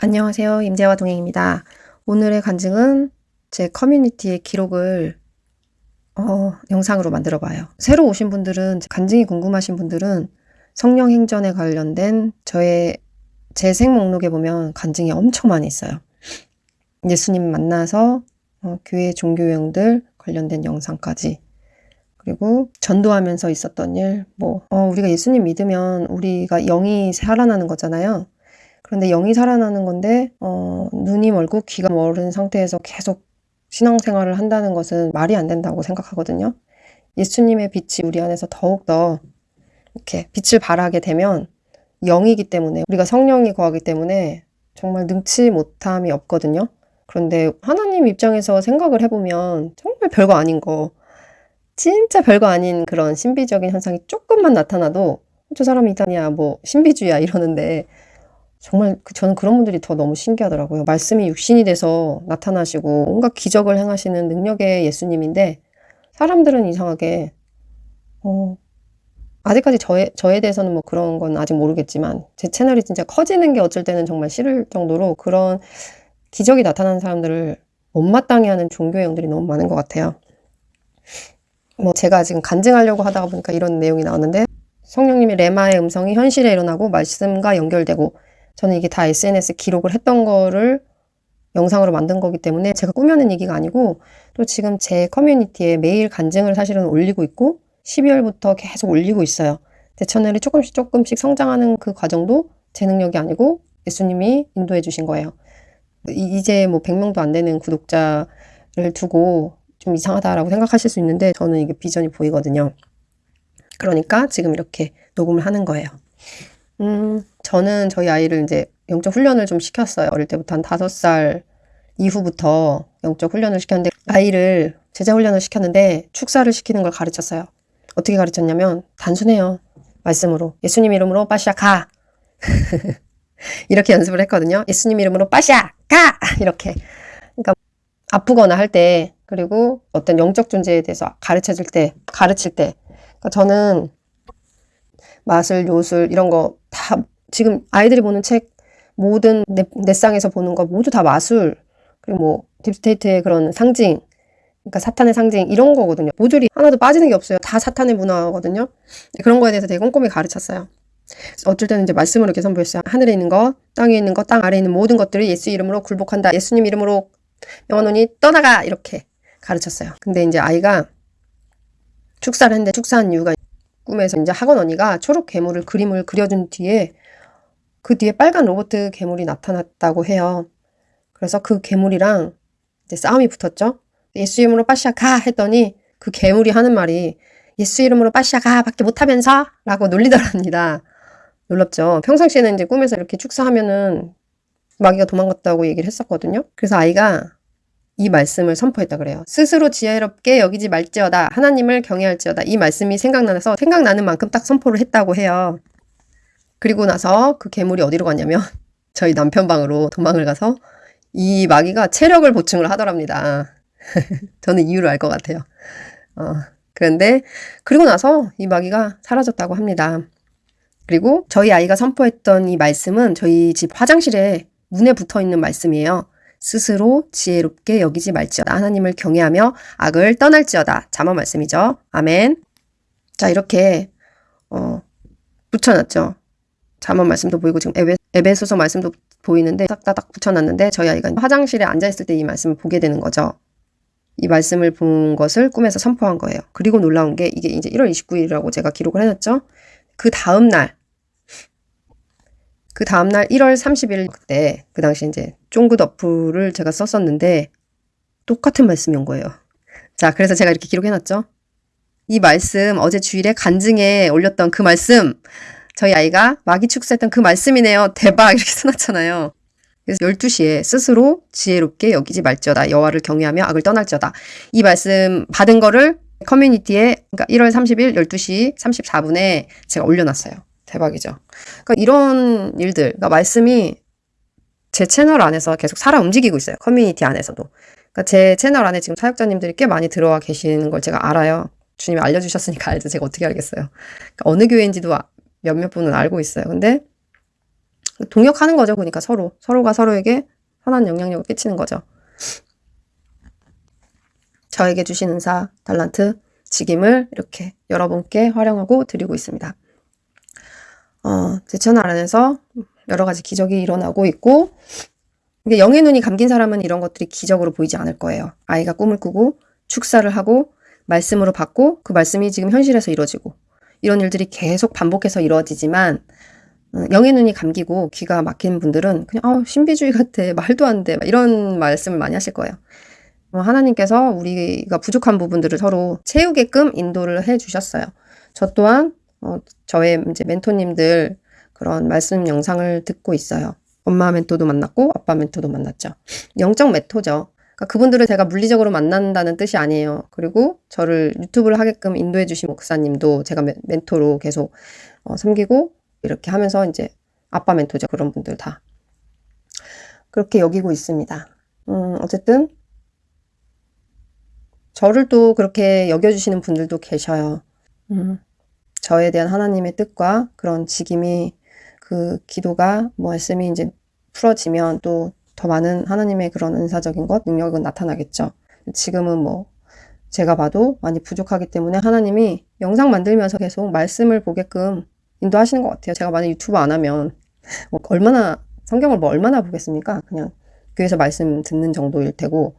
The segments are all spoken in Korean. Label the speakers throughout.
Speaker 1: 안녕하세요. 임재화 동행입니다. 오늘의 간증은 제 커뮤니티의 기록을 어, 영상으로 만들어 봐요. 새로 오신 분들은 간증이 궁금하신 분들은 성령 행전에 관련된 저의 제생 목록에 보면 간증이 엄청 많이 있어요. 예수님 만나서 어, 교회 종교형들 관련된 영상까지 그리고 전도하면서 있었던 일, 뭐 어, 우리가 예수님 믿으면 우리가 영이 살아나는 거잖아요. 그런데 영이 살아나는 건데 어, 눈이 멀고 귀가 멀은 상태에서 계속 신앙생활을 한다는 것은 말이 안 된다고 생각하거든요. 예수님의 빛이 우리 안에서 더욱더 이렇게 빛을 발하게 되면 영이기 때문에 우리가 성령이 거하기 때문에 정말 능치 못함이 없거든요. 그런데 하나님 입장에서 생각을 해보면 정말 별거 아닌 거 진짜 별거 아닌 그런 신비적인 현상이 조금만 나타나도 저 사람이 이단이야 뭐 신비주의야 이러는데 정말 그 저는 그런 분들이 더 너무 신기하더라고요. 말씀이 육신이 돼서 나타나시고 온갖 기적을 행하시는 능력의 예수님인데 사람들은 이상하게 어, 아직까지 저에, 저에 대해서는 뭐 그런 건 아직 모르겠지만 제 채널이 진짜 커지는 게 어쩔 때는 정말 싫을 정도로 그런 기적이 나타나는 사람들을 못마땅해 하는 종교형들이 너무 많은 것 같아요. 뭐 제가 지금 간증하려고 하다가 보니까 이런 내용이 나왔는데 성령님의 레마의 음성이 현실에 일어나고 말씀과 연결되고 저는 이게 다 SNS 기록을 했던 거를 영상으로 만든 거기 때문에 제가 꾸며낸 얘기가 아니고 또 지금 제 커뮤니티에 매일 간증을 사실은 올리고 있고 12월부터 계속 올리고 있어요. 제 채널이 조금씩 조금씩 성장하는 그 과정도 제 능력이 아니고 예수님이 인도해 주신 거예요. 이제 뭐 100명도 안 되는 구독자를 두고 좀 이상하다라고 생각하실 수 있는데 저는 이게 비전이 보이거든요. 그러니까 지금 이렇게 녹음을 하는 거예요. 음, 저는 저희 아이를 이제 영적 훈련을 좀 시켰어요. 어릴 때부터 한 다섯 살 이후부터 영적 훈련을 시켰는데 아이를 제자 훈련을 시켰는데 축사를 시키는 걸 가르쳤어요. 어떻게 가르쳤냐면 단순해요. 말씀으로 예수님 이름으로 빠샤 가 이렇게 연습을 했거든요. 예수님 이름으로 빠샤 가 이렇게 그러니까 아프거나 할 때 그리고 어떤 영적 존재에 대해서 가르쳐 줄 때 가르칠 때 그러니까 저는 마술 요술 이런 거 다 지금 아이들이 보는 책 모든 넷, 넷상에서 보는 거 모두 다 마술 그리고 뭐 deep state의 그런 상징 그러니까 사탄의 상징 이런 거거든요. 모듈이 하나도 빠지는 게 없어요. 다 사탄의 문화거든요. 그런 거에 대해서 되게 꼼꼼히 가르쳤어요. 어쩔 때는 이제 말씀으로 이렇게 선포했어요. 하늘에 있는 거, 땅에 있는 거, 땅 아래에 있는 모든 것들을 예수 이름으로 굴복한다. 예수님 이름으로 영원히 떠나가 이렇게 가르쳤어요. 근데 이제 아이가 축사를 했는데 축사한 이유가 꿈에서 이제 학원 언니가 초록 괴물을 그림을 그려준 뒤에 그 뒤에 빨간 로봇 괴물이 나타났다고 해요. 그래서 그 괴물이랑 이제 싸움이 붙었죠. 예수 이름으로 빠샤 가 했더니 그 괴물이 하는 말이 예수 이름으로 빠샤 가 밖에 못하면서 라고 놀리더랍니다. 놀랍죠. 평상시에는 이제 꿈에서 이렇게 축사하면은 마귀가 도망갔다고 얘기를 했었거든요. 그래서 아이가 이 말씀을 선포했다 그래요. 스스로 지혜롭게 여기지 말지어다. 하나님을 경외할지어다. 이 말씀이 생각나서 생각나는 만큼 딱 선포를 했다고 해요. 그리고 나서 그 괴물이 어디로 갔냐면 저희 남편 방으로 도망을 가서 이 마귀가 체력을 보충을 하더랍니다. 저는 이유를 알 것 같아요. 어, 그런데 그리고 나서 이 마귀가 사라졌다고 합니다. 그리고 저희 아이가 선포했던 이 말씀은 저희 집 화장실에 문에 붙어 있는 말씀이에요. 스스로 지혜롭게 여기지 말지어다. 하나님을 경외하며 악을 떠날지어다. 자만 말씀이죠. 아멘. 자, 이렇게, 어, 붙여놨죠. 자만 말씀도 보이고 지금 에베, 에베소서 말씀도 보이는데 딱딱딱 붙여놨는데 저희 아이가 화장실에 앉아있을 때 이 말씀을 보게 되는 거죠. 이 말씀을 본 것을 꿈에서 선포한 거예요. 그리고 놀라운 게 이게 이제 1월 29일이라고 제가 기록을 해놨죠. 그 다음 날, 그 다음날 1월 30일 그때 그 당시 이제 쫑긋 어플을 제가 썼었는데 똑같은 말씀이 온 거예요. 자, 그래서 제가 이렇게 기록해놨죠. 이 말씀 어제 주일에 간증에 올렸던 그 말씀 저희 아이가 마기 축사했던 그 말씀이네요. 대박 이렇게 써놨잖아요. 그래서 12시에 스스로 지혜롭게 여기지 말지어다. 여호와를 경외하며 악을 떠날지어다. 이 말씀 받은 거를 커뮤니티에 그러니까 1월 30일 12시 34분에 제가 올려놨어요. 대박이죠. 그러니까 이런 일들, 그러니까 말씀이 제 채널 안에서 계속 살아 움직이고 있어요. 커뮤니티 안에서도. 그러니까 제 채널 안에 지금 사역자님들이 꽤 많이 들어와 계시는 걸 제가 알아요. 주님이 알려주셨으니까 알죠. 제가 어떻게 알겠어요. 그러니까 어느 교회인지도 아, 몇몇 분은 알고 있어요. 근데 동역하는 거죠. 그러니까 서로 서로가 서로에게 선한 영향력을 끼치는 거죠. 저에게 주신 은사, 달란트, 직임을 이렇게 여러분께 활용하고 드리고 있습니다. 어, 제 채널 안에서 여러 가지 기적이 일어나고 있고 이게 영의 눈이 감긴 사람은 이런 것들이 기적으로 보이지 않을 거예요. 아이가 꿈을 꾸고 축사를 하고 말씀으로 받고 그 말씀이 지금 현실에서 이루어지고 이런 일들이 계속 반복해서 이루어지지만 어, 영의 눈이 감기고 귀가 막힌 분들은 그냥 어, 신비주의 같아 말도 안 돼 이런 말씀을 많이 하실 거예요. 어, 하나님께서 우리가 부족한 부분들을 서로 채우게끔 인도를 해 주셨어요. 저 또한 어, 저의 이제 멘토님들 그런 말씀 영상을 듣고 있어요. 엄마 멘토도 만났고 아빠 멘토도 만났죠. 영적 멘토죠. 그러니까 그분들을 제가 물리적으로 만난다는 뜻이 아니에요. 그리고 저를 유튜브를 하게끔 인도해 주신 목사님도 제가 멘토로 계속 어, 섬기고 이렇게 하면서 이제 아빠 멘토죠. 그런 분들 다. 그렇게 여기고 있습니다. 음, 어쨌든 저를 또 그렇게 여겨주시는 분들도 계셔요. 음, 저에 대한 하나님의 뜻과 그런 직임이 그 기도가 뭐 말씀이 이제 풀어지면 또 더 많은 하나님의 그런 은사적인 것, 능력은 나타나겠죠. 지금은 뭐 제가 봐도 많이 부족하기 때문에 하나님이 영상 만들면서 계속 말씀을 보게끔 인도하시는 것 같아요. 제가 만약 유튜브 안 하면 뭐 얼마나 성경을 뭐 얼마나 보겠습니까? 그냥 교회에서 말씀 듣는 정도일 테고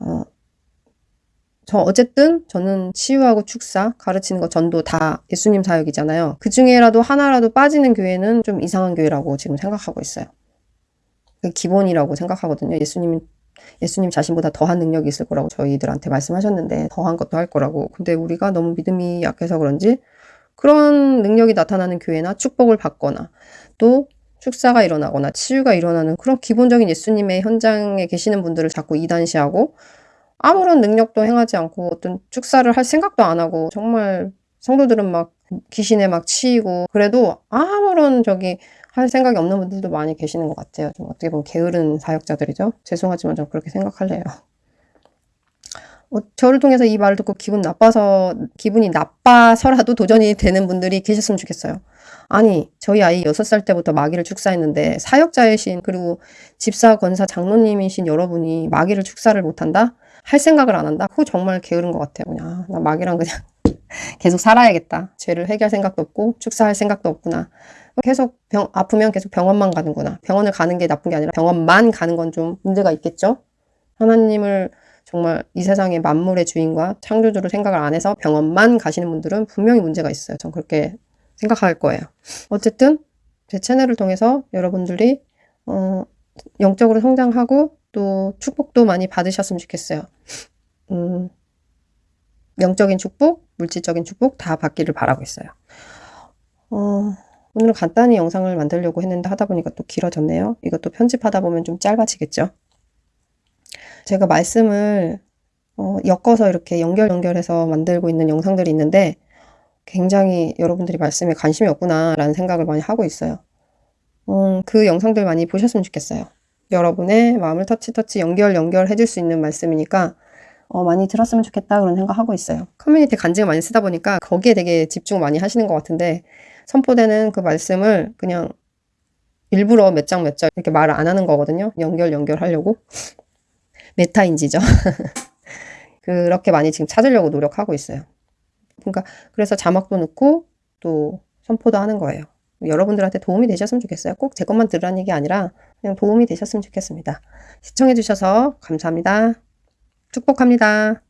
Speaker 1: 어, 저 어쨌든 저는 치유하고 축사, 가르치는 거 전도 다 예수님 사역이잖아요. 그 중에라도 하나라도 빠지는 교회는 좀 이상한 교회라고 지금 생각하고 있어요. 그 기본이라고 생각하거든요. 예수님 예수님 자신보다 더한 능력이 있을 거라고 저희들한테 말씀하셨는데 더한 것도 할 거라고. 근데 우리가 너무 믿음이 약해서 그런지 그런 능력이 나타나는 교회나 축복을 받거나 또 축사가 일어나거나 치유가 일어나는 그런 기본적인 예수님의 현장에 계시는 분들을 자꾸 이단시하고 아무런 능력도 행하지 않고 어떤 축사를 할 생각도 안 하고 정말 성도들은 막 귀신에 막 치이고 그래도 아무런 저기 할 생각이 없는 분들도 많이 계시는 것 같아요. 좀 어떻게 보면 게으른 사역자들이죠. 죄송하지만 좀 그렇게 생각할래요. 어, 저를 통해서 이 말을 듣고 기분 나빠서 기분이 나빠서라도 도전이 되는 분들이 계셨으면 좋겠어요. 아니 저희 아이 6살 때부터 마귀를 축사했는데 사역자이신 그리고 집사 권사 장로님이신 여러분이 마귀를 축사를 못한다? 할 생각을 안 한다? 그거 정말 게으른 것 같아요. 그냥 아, 나 마귀랑 그냥 계속 살아야겠다. 죄를 회개할 생각도 없고 축사할 생각도 없구나. 계속 병, 아프면 계속 병원만 가는구나. 병원을 가는 게 나쁜 게 아니라 병원만 가는 건 좀 문제가 있겠죠? 하나님을 정말 이 세상의 만물의 주인과 창조주로 생각을 안 해서 병원만 가시는 분들은 분명히 문제가 있어요. 전 그렇게 생각할 거예요. 어쨌든 제 채널을 통해서 여러분들이 어, 영적으로 성장하고 또 축복도 많이 받으셨으면 좋겠어요. 음, 영적인 축복, 물질적인 축복 다 받기를 바라고 있어요. 어, 오늘 간단히 영상을 만들려고 했는데 하다 보니까 또 길어졌네요. 이것도 편집하다 보면 좀 짧아지겠죠. 제가 말씀을 어, 엮어서 이렇게 연결 연결해서 만들고 있는 영상들이 있는데 굉장히 여러분들이 말씀에 관심이 없구나 라는 생각을 많이 하고 있어요. 음, 그 영상들 많이 보셨으면 좋겠어요. 여러분의 마음을 터치터치 연결 연결 해줄 수 있는 말씀이니까 어, 많이 들었으면 좋겠다 그런 생각하고 있어요. 커뮤니티 간증을 많이 쓰다 보니까 거기에 되게 집중 많이 하시는 것 같은데 선포되는 그 말씀을 그냥 일부러 몇 장 몇 장 이렇게 말을 안 하는 거거든요. 연결 연결하려고. 메타인지죠. 그렇게 많이 지금 찾으려고 노력하고 있어요. 그러니까 그래서 자막도 넣고 또 선포도 하는 거예요. 여러분들한테 도움이 되셨으면 좋겠어요. 꼭 제 것만 들으라는 얘기 아니라 그냥 도움이 되셨으면 좋겠습니다. 시청해 주셔서 감사합니다. 축복합니다.